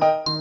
Bye.